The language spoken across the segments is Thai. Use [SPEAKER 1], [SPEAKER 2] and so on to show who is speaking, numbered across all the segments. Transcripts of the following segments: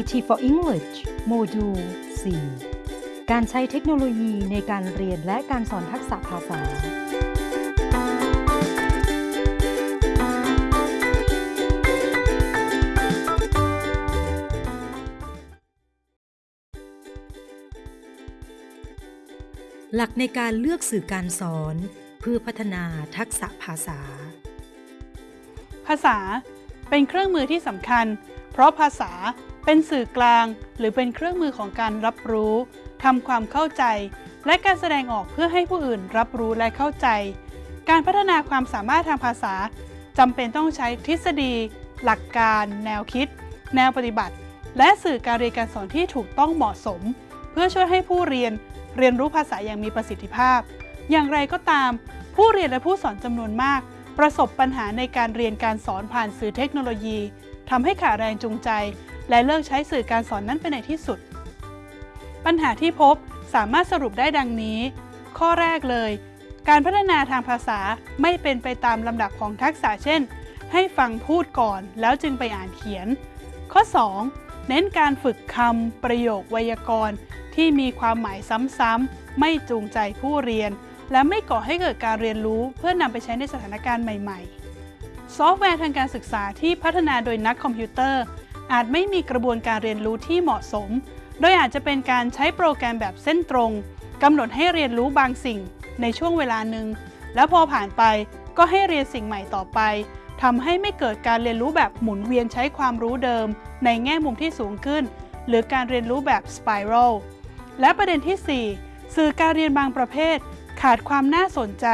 [SPEAKER 1] IT for English โมดูล 4 การใช้เทคโนโลยีในการเรียนและการสอนทักษะภาษา หลักในการเลือกสื่อการสอน เพื่อพัฒนาทักษะภาษา
[SPEAKER 2] ภาษาเป็นเครื่องมือที่สำคัญ เพราะภาษา เป็นสื่อกลาง หรือเป็นเครื่องมือของการรับรู้ทำความเข้าใจ และการแสดงออกเพื่อให้ผู้อื่นรับรู้และเข้าใจ การพัฒนาความสามารถทางภาษาจำเป็นต้องใช้ทฤษฎี หลักการ แนวคิด แนวปฏิบัติ และสื่อการเรียนการสอนที่ถูกต้องเหมาะสม เพื่อช่วยให้ผู้เรียนเรียนรู้ภาษาอย่างมีประสิทธิภาพ อย่างไรก็ตาม ผู้เรียนและผู้สอนจำนวนมาก ประสบปัญหาในการเรียนการสอนผ่านสื่อเทคโนโลยีทำให้ขาดแรงจูงใจ และเลิกใช้สื่อการสอนนั้นไปในที่สุด ปัญหาที่พบสามารถสรุปได้ดังนี้ ข้อแรกเลย การพัฒนาทางภาษาไม่เป็นไปตามลำดับของทักษะเช่น ให้ฟังพูดก่อนแล้วจึงไปอ่านเขียน ข้อ 2 เน้นการฝึกคำประโยคไวยากรณ์ ที่มีความหมายซ้ำๆไม่จูงใจผู้เรียน และไม่ก่อให้เกิดการเรียนรู้เพื่อนำไปใช้ในสถานการณ์ใหม่ ๆ ซอฟต์แวร์ทางการศึกษาที่พัฒนาโดยนักคอมพิวเตอร์ อาจไม่มีกระบวนการเรียนรู้ที่เหมาะสม โดยอาจจะเป็นการใช้โปรแกรมแบบเส้นตรงกำหนดให้เรียนรู้บางสิ่งในช่วงเวลาหนึ่ง แล้วพอผ่านไปก็ให้เรียนสิ่งใหม่ต่อไปทำให้ไม่เกิดการเรียนรู้แบบหมุนเวียนใช้ความรู้เดิม ในแง่มุมที่สูงขึ้น หรือการเรียนรู้แบบสไปรัลและประเด็นที่ 4 สื่อการเรียนบางประเภท ขาดความน่าสนใจ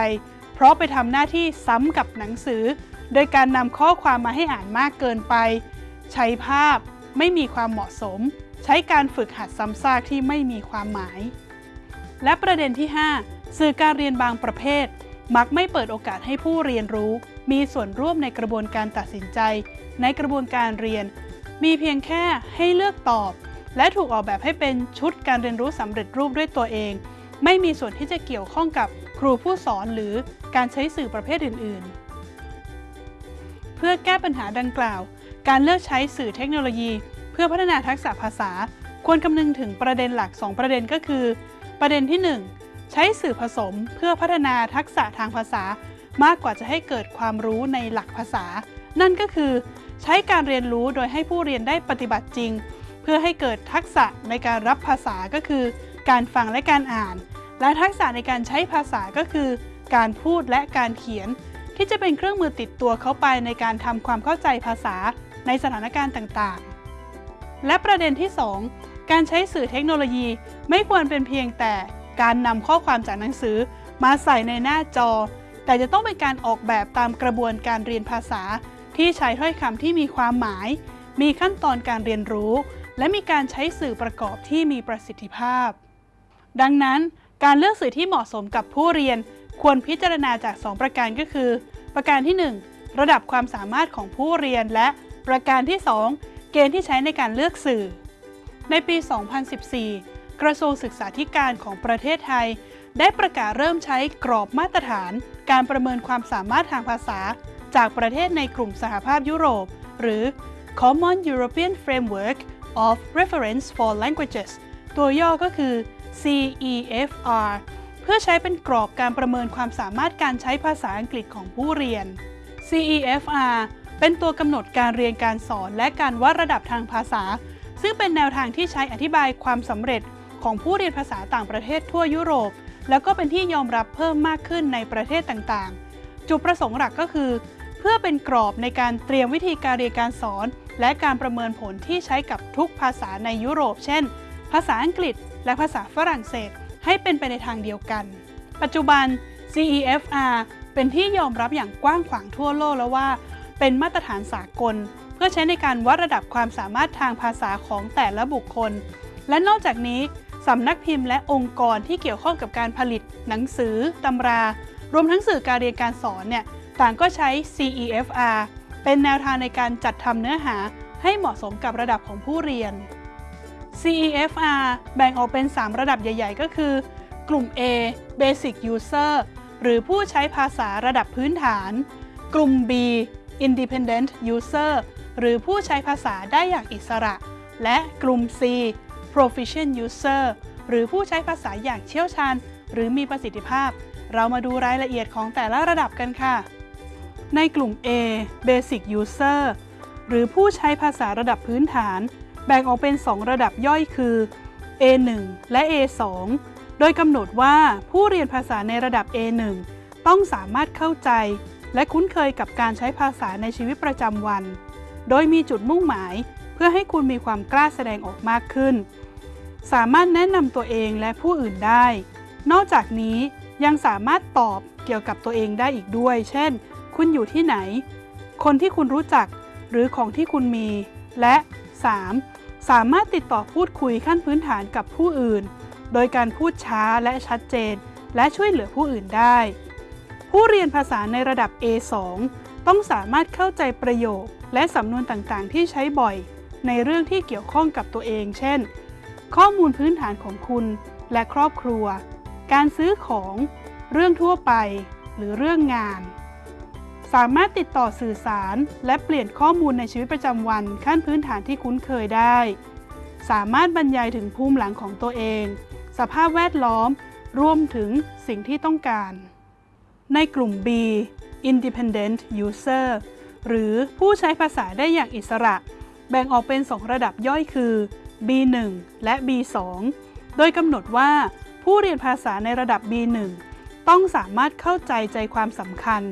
[SPEAKER 2] เพราะไปทำหน้าที่ซ้ำกับหนังสือ โดยการนำข้อความมาให้อ่านมากเกินไป ใช้ภาพไม่มีความเหมาะสม ใช้การฝึกหัดซ้ำซากที่ไม่มีความหมาย และประเด็นที่ 5 สื่อการเรียนบางประเภท มักไม่เปิดโอกาสให้ผู้เรียนรู้ มีส่วนร่วมในกระบวนการตัดสินใจ ในกระบวนการเรียน มีเพียงแค่ให้เลือกตอบ และถูกออกแบบให้เป็นชุดการเรียนรู้สำเร็จรูปด้วยตัวเอง ไม่มีส่วนที่จะเกี่ยวข้องกับครูผู้สอนหรือการใช้สื่อประเภทอื่น ๆ เพื่อแก้ปัญหาดังกล่าว การเลือกใช้สื่อเทคโนโลยี เพื่อพัฒนาทักษะภาษา ควรคำนึงถึงประเด็นหลัก 2 ประเด็นก็คือ ประเด็นที่ 1 ใช้สื่อผสมเพื่อพัฒนาทักษะทางภาษา มากกว่าจะให้เกิดความรู้ในหลักภาษา นั่นก็คือ ใช้การเรียนรู้โดยให้ผู้เรียนได้ปฏิบัติจริง เพื่อให้เกิดทักษะในการรับภาษาก็คือ การฟังและการอ่าน และทักษะในการใช้ภาษาก็คือ การพูดและการเขียนที่จะเป็นเครื่องมือติดตัวเข้าไปในการทำความเข้าใจภาษา ในสถานการณ์ต่างๆ และประเด็นที่ 2 การใช้สื่อเทคโนโลยีไม่ควรเป็นเพียงแต่การนำข้อความจากหนังสือมาใส่ในหน้าจอ แต่จะต้องเป็นการออกแบบตามกระบวนการเรียนภาษา ที่ใช้ถ้อยคำที่มีความหมาย มีขั้นตอนการเรียนรู้ และมีการใช้สื่อประกอบที่มีประสิทธิภาพ ดังนั้นการเลือกสื่อที่เหมาะสมกับผู้เรียน ควรพิจารณาจาก 2 ประการก็คือ ประการที่ 1 ระดับความสามารถของผู้เรียนและ ประการที่ 2 เกณฑ์ที่ใช้ในการเลือกสื่อ ในปี 2014 กระทรวงศึกษาธิการของประเทศไทย ได้ประกาศเริ่มใช้กรอบมาตรฐาน การประเมินความสามารถทางภาษา จากประเทศในกลุ่มสหภาพยุโรป หรือ Common European Framework of Reference for Languages ตัวย่อก็คือ CEFR เพื่อใช้เป็นกรอบการประเมินความสามารถการใช้ภาษาอังกฤษของผู้เรียน CEFR เป็นตัวกำหนดการเรียนการสอนและการวัดระดับทางภาษา ซึ่งเป็นแนวทางที่ใช้อธิบายความสำเร็จของผู้เรียนภาษาต่างประเทศทั่วยุโรป แล้วก็เป็นที่ยอมรับเพิ่มมากขึ้นในประเทศต่างๆ จุดประสงค์หลักก็คือ เพื่อเป็นกรอบในการเตรียมวิธีการเรียนการสอน และการประเมินผลที่ใช้กับทุกภาษาในยุโรป เช่น ภาษาอังกฤษ และภาษาฝรั่งเศส ให้เป็นไปในทางเดียวกัน ปัจจุบัน CEFR เป็นที่ยอมรับอย่างกว้างขวางทั่วโลกแล้วว่า เป็นมาตรฐานสากล เพื่อใช้ในการวัดระดับความสามารถทางภาษาของแต่ละบุคคล และนอกจากนี้สำนักพิมพ์และองค์กรที่เกี่ยวข้องกับการผลิต หนังสือ ตำรา รวมทั้งสื่อการเรียนการสอนเนี่ยต่างก็ใช้ CEFR เป็นแนวทางในการจัดทำเนื้อหาให้เหมาะสมกับระดับของผู้เรียน CEFR แบ่งออกเป็น 3 ระดับใหญ่ ๆ ก็คือ กลุ่ม A Basic User หรือผู้ใช้ภาษาระดับพื้นฐาน กลุ่ม B Independent User หรือผู้ใช้ภาษาได้อย่างอิสระ และกลุ่ม C proficient user หรือผู้ใช้ภาษาอย่างเชี่ยวชาญ หรือมีประสิทธิภาพ เรามาดูรายละเอียดของแต่ละระดับกันค่ะ ในกลุ่ม A basic user หรือผู้ใช้ภาษาระดับพื้นฐาน แบ่งออกเป็น 2 ระดับย่อยคือ A1 และ A2 โดยกำหนดว่าผู้เรียนภาษาในระดับ A1 ต้องสามารถเข้าใจ และคุ้นเคยกับการใช้ภาษาในชีวิตประจำวัน โดยมีจุดมุ่งหมาย เพื่อให้คุณมีความกล้าแสดงออกมากขึ้น สามารถแนะนำตัวเองและผู้อื่นได้ นอกจากนี้ยังสามารถตอบเกี่ยวกับตัวเองได้อีกด้วย เช่น คุณอยู่ที่ไหน คนที่คุณรู้จัก หรือของที่คุณมี และ 3. สามารถติดต่อพูดคุยขั้นพื้นฐานกับผู้อื่น โดยการพูดช้าและชัดเจน และช่วยเหลือผู้อื่นได้ ผู้เรียนภาษาในระดับ A2 ต้องสามารถเข้าใจประโยค และสำนวนต่างๆ ที่ใช้บ่อย ในเรื่องที่เกี่ยวข้องกับตัวเอง เช่น ข้อมูลพื้นฐานของคุณ และครอบครัว การซื้อของ เรื่องทั่วไป หรือเรื่องงาน สามารถติดต่อสื่อสาร และเปลี่ยนข้อมูลในชีวิตประจำวันขั้นพื้นฐานที่คุ้นเคยได้ สามารถบรรยายถึงภูมิหลังของตัวเอง สภาพแวดล้อม รวมถึงสิ่งที่ต้องการ ในกลุ่ม B Independent User หรือผู้ใช้ภาษาได้อย่างอิสระ แบ่งออกเป็น 2 ระดับย่อยคือ B1 และ B2 โดยกำหนดว่า ผู้เรียนภาษาในระดับ B1 ต้องสามารถเข้าใจใจความสำคัญ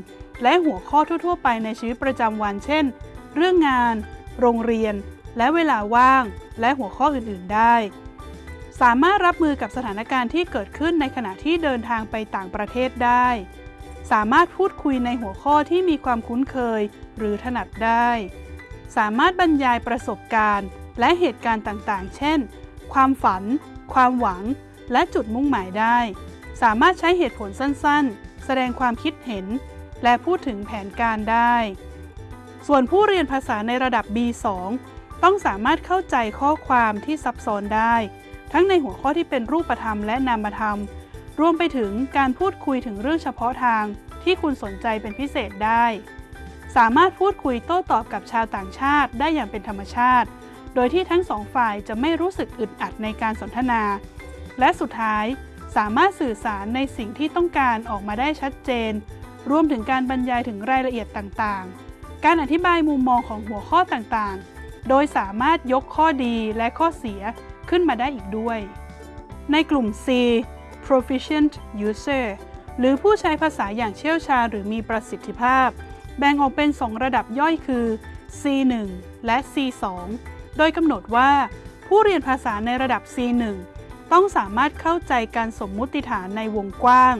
[SPEAKER 2] และหัวข้อทั่ว ๆ ไปในชีวิตประจำวัน เช่น เรื่องงาน โรงเรียน และเวลาว่าง และหัวข้ออื่น ๆ ได้ สามารถรับมือกับสถานการณ์ที่เกิดขึ้นในขณะที่เดินทางไปต่างประเทศได้ สามารถพูดคุยในหัวข้อที่มีความคุ้นเคย หรือถนัดได้ สามารถบรรยายประสบการณ์ และเหตุการณ์ต่างๆ เช่น ความฝัน ความหวัง และจุดมุ่งหมายได้ สามารถใช้เหตุผลสั้นๆ แสดงความคิดเห็น และพูดถึงแผนการได้ ส่วนผู้เรียนภาษาในระดับ B2 ต้องสามารถเข้าใจข้อความที่ซับซ้อนได้ ทั้งในหัวข้อที่เป็นรูปธรรมและนามธรรม รวมไปถึงการพูดคุยถึงเรื่องเฉพาะทางที่คุณสนใจเป็นพิเศษได้ สามารถพูดคุยโต้ตอบกับชาวต่างชาติได้อย่างเป็นธรรมชาติ โดยที่ทั้งสองฝ่ายจะไม่รู้สึกอึดอัดในการสนทนา และสุดท้ายสามารถสื่อสารในสิ่งที่ต้องการออกมาได้ชัดเจน รวมถึงการบรรยายถึงรายละเอียดต่างๆ การอธิบายมุมมองของหัวข้อต่างๆ โดยสามารถยกข้อดีและข้อเสียขึ้นมาได้อีกด้วย ในกลุ่ม C proficient user หรือผู้ใช้ภาษาอย่างเชี่ยวชาญหรือมีประสิทธิภาพ แบ่งออกเป็น 2 ระดับย่อยคือ C1 และ C2 โดยกำหนดว่า ผู้เรียนภาษาในระดับ C1 ต้องสามารถเข้าใจการสมมุติฐานในวงกว้าง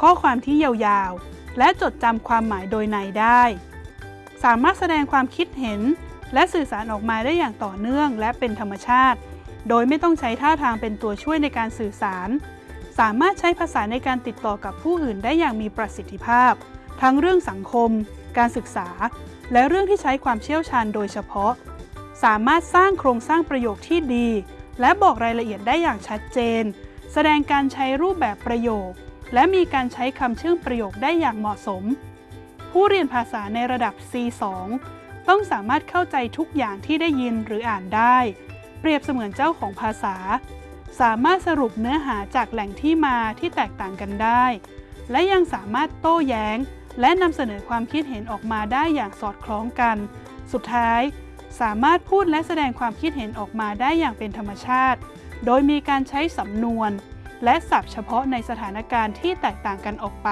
[SPEAKER 2] ข้อความที่ยาวๆ และจดจำความหมายโดยในได้ สามารถแสดงความคิดเห็น และสื่อสารออกมาได้อย่างต่อเนื่องและเป็นธรรมชาติ โดยไม่ต้องใช้ท่าทางเป็นตัวช่วยในการสื่อสาร สามารถใช้ภาษาในการติดต่อกับผู้อื่นได้อย่างมีประสิทธิภาพ ทั้งเรื่องสังคม การศึกษา และเรื่องที่ใช้ความเชี่ยวชาญโดยเฉพาะ สามารถสร้างโครงสร้างประโยคที่ดี และบอกรายละเอียดได้อย่างชัดเจน แสดงการใช้รูปแบบประโยค และมีการใช้คำเชื่อมประโยคได้อย่างเหมาะสม ผู้เรียนภาษาในระดับ C2 ต้องสามารถเข้าใจทุกอย่างที่ได้ยินหรืออ่านได้ เปรียบเสมือนเจ้าของภาษา สามารถสรุปเนื้อหาจากแหล่งที่มาที่แตกต่างกันได้ และยังสามารถโต้แย้ง และนำเสนอความคิดเห็นออกมาได้อย่างสอดคล้องกัน สุดท้าย สามารถพูดและแสดงความคิดเห็นออกมาได้อย่างเป็นธรรมชาติ โดยมีการใช้สำนวน และศัพท์เฉพาะในสถานการณ์ที่แตกต่างกันออกไป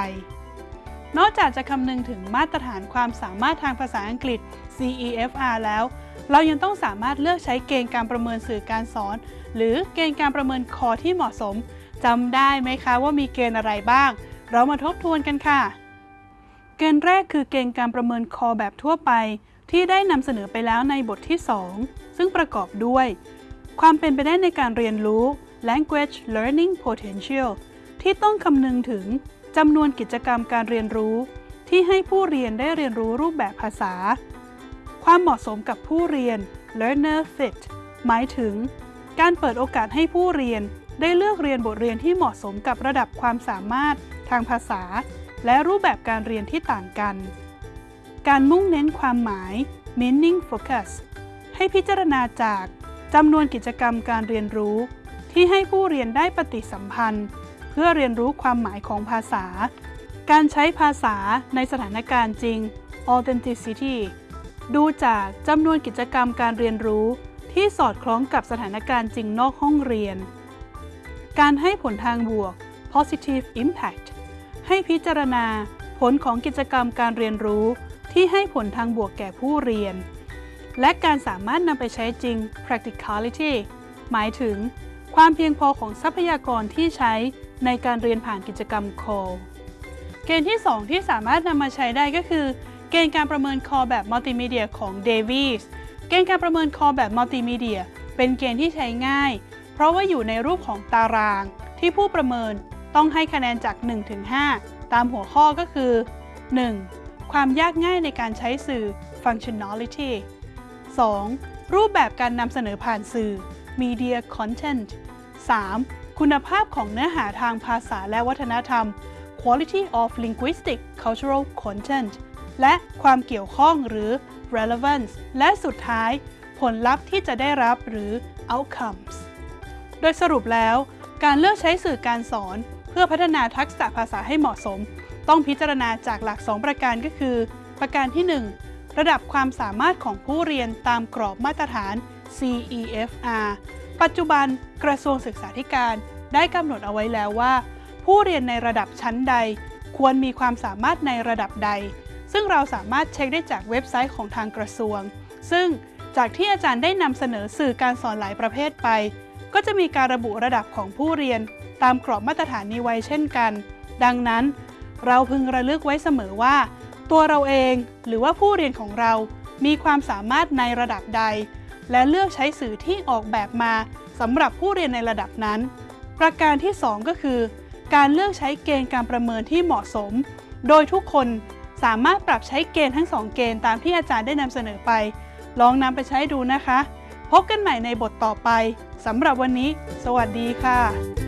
[SPEAKER 2] นอกจากจะคำนึงถึงมาตรฐานความสามารถทางภาษาอังกฤษ CEFR แล้ว เรายังต้องสามารถเลือกใช้เกณฑ์การประเมินสื่อการสอน หรือเกณฑ์การประเมินคอที่เหมาะสมจำได้ไหมคะว่ามีเกณฑ์อะไรบ้าง เรามาทบทวนกันค่ะ เกณฑ์แรกคือเกณฑ์การประเมินคอแบบทั่วไป ที่ได้นำเสนอไปแล้วในบทที่ 2 ซึ่งประกอบด้วย ความเป็นไปได้ในการเรียนรู้ language learning potential ที่ต้องคำนึงถึง จำนวนกิจกรรมการเรียนรู้ ที่ให้ผู้เรียนได้เรียนรู้รูปแบบภาษา ความเหมาะสมกับผู้เรียน learner fit หมายถึง การเปิดโอกาสให้ผู้เรียนได้เลือกเรียนบทเรียนที่เหมาะสมกับระดับความสามารถทางภาษา และรูปแบบการเรียนที่ต่างกัน การมุ่งเน้นความหมาย meaning focus ให้พิจารณาจากจำนวนกิจกรรมการเรียนรู้ ที่ให้ผู้เรียนได้ปฏิสัมพันธ์ พื่อเรียนรู้ความหมายของภาษา การใช้ภาษาในสถานการณ์จริง authenticity ดูจากจำนวนกิจกรรมการเรียนรู้ที่สอดคล้องกับสถานการณ์จริงนอกห้องเรียน การให้ผลทางบวก positive impact ให้พิจารณาผลของกิจกรรมการเรียนรู้ที่ให้ผลทางบวกแก่ผู้เรียน และการสามารถนำไปใช้จริง practicality หมายถึง ความเพียงพอของทรัพยากรที่ใช้ ในการเรียนผ่านกิจกรรม call เกณฑ์ที่ 2 ที่สามารถนำมาใช้ได้ก็คือ เกณฑ์การประเมินคอแบบมัลติมีเดียของ Davies เกณฑ์การประเมินคอแบบมัลติมีเดียเป็นเกณฑ์ที่ใช้ง่าย เพราะว่าอยู่ในรูปของตาราง ที่ผู้ประเมินต้องให้คะแนนจาก 1 ถึง 5 ตามหัวข้อก็คือ 1. ความยากง่ายในการใช้สื่อ functionality 2. รูปแบบการนำเสนอผ่านสื่อ media content 3. คุณภาพของเนื้อหาทางภาษาและวัฒนธรรม quality of linguistic cultural content และความเกี่ยวข้องหรือ relevance และสุดท้าย ผลลัพธ์ที่จะได้รับหรือ outcomes โดยสรุปแล้ว การเลือกใช้สื่อการสอน เพื่อพัฒนาทักษะภาษาให้เหมาะสม ต้องพิจารณาจากหลัก 2 ประการก็คือ ประการที่ 1 ระดับความสามารถของผู้เรียนตามกรอบมาตรฐาน CEFR ปัจจุบันกระทรวงศึกษาธิการได้กำหนดเอาไว้แล้วว่า ผู้เรียนในระดับชั้นใด ควรมีความสามารถในระดับใด ซึ่งเราสามารถเช็คได้จากเว็บไซต์ของทางกระทรวง ซึ่งจากที่อาจารย์ได้นำเสนอสื่อการสอนหลายประเภทไป ก็จะมีการระบุระดับของผู้เรียน ตามกรอบมาตรฐานนี้ไว้เช่นกัน ดังนั้น เราพึงระลึกไว้เสมอว่า ตัวเราเองหรือว่าผู้เรียนของเรา มีความสามารถในระดับใด และเลือกใช้สื่อที่ออกแบบมาสำหรับผู้เรียนในระดับนั้น ประการที่ 2 ก็คือ การเลือกใช้เกณฑ์การประเมินที่เหมาะสม โดยทุกคนสามารถปรับใช้เกณฑ์ทั้ง 2 เกณฑ์ตามที่อาจารย์ได้นำเสนอไป ลองนำไปใช้ดูนะคะ พบกันใหม่ในบทต่อไปสำหรับวันนี้ สวัสดีค่ะ